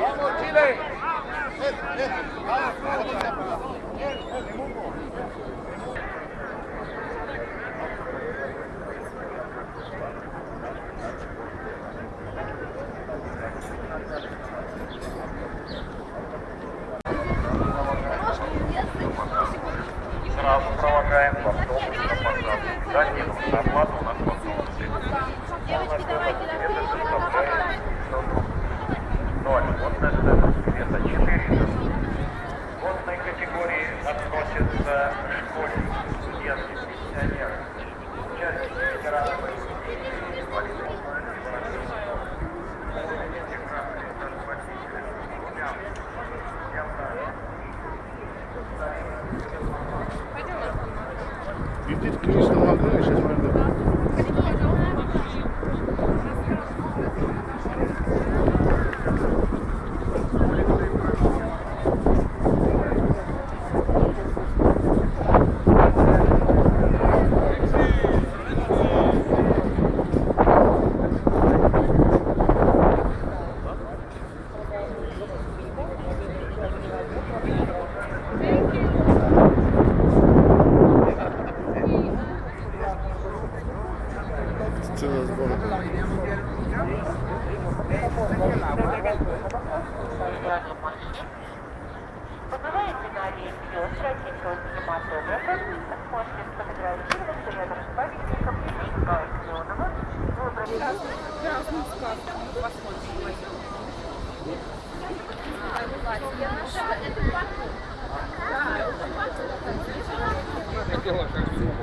¡Vamos, Chile! ¡Vamos, Chile! сидит крыш на Юстер, отсечет кинематографа, сможете сфотографироваться рядом с памятником Ильича Зеленого. Разную сказку мы посмотрим. Я нашла эту папу. Да, эту папу.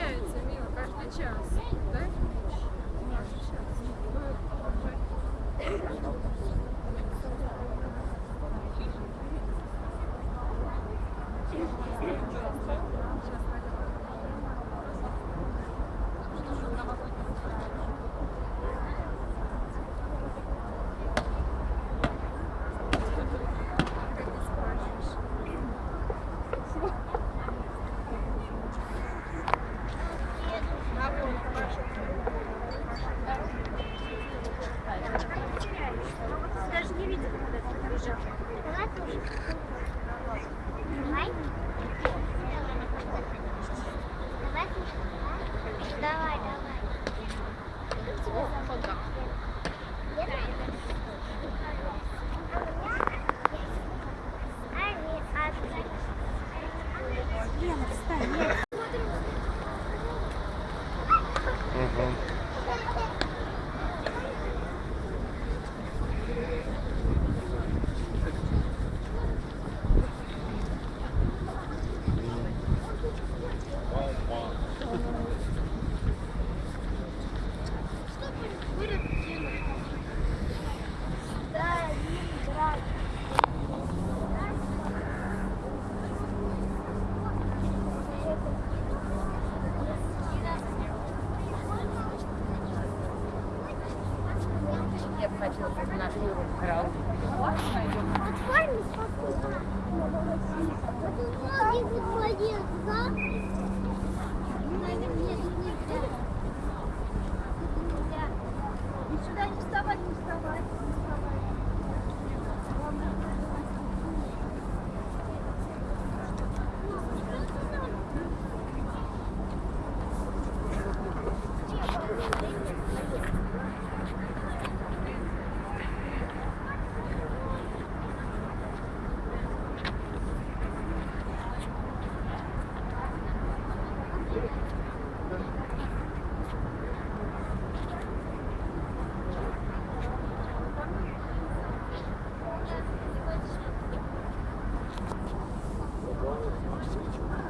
Меняется, Мила, каждый час, да?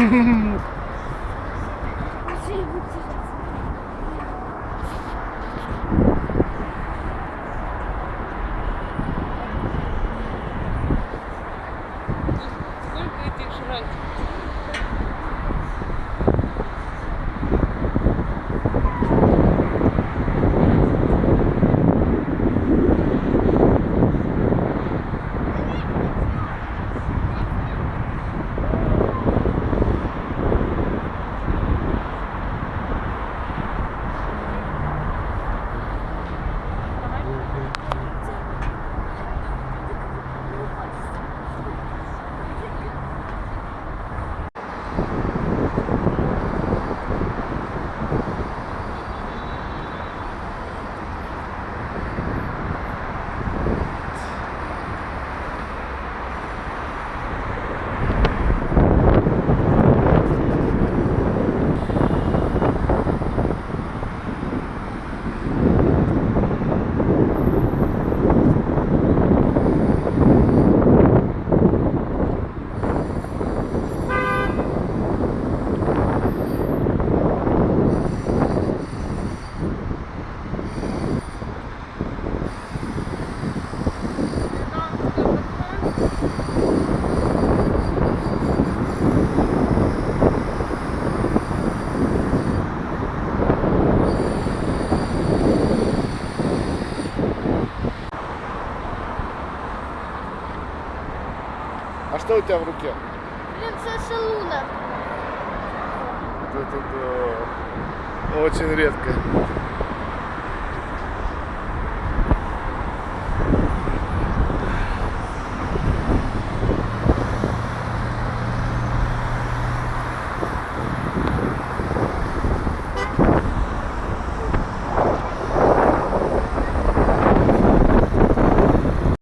mm Что у тебя в руке? Принцесса Луна. Да-да-да. Очень редко.